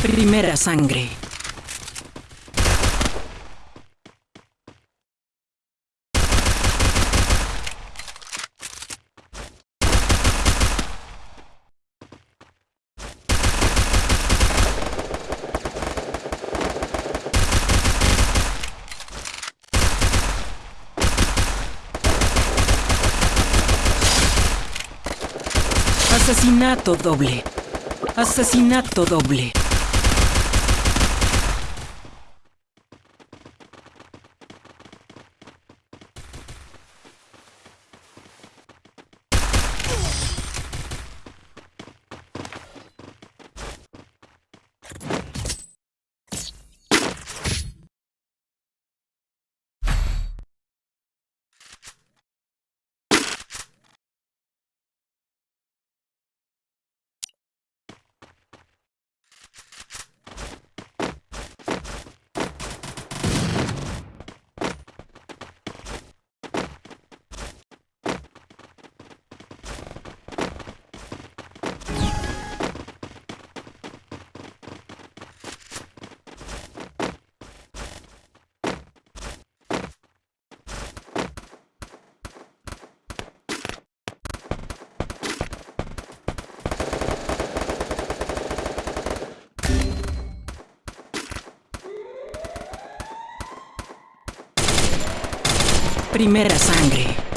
Primera sangre. Asesinato doble. Asesinato doble. Primera sangre.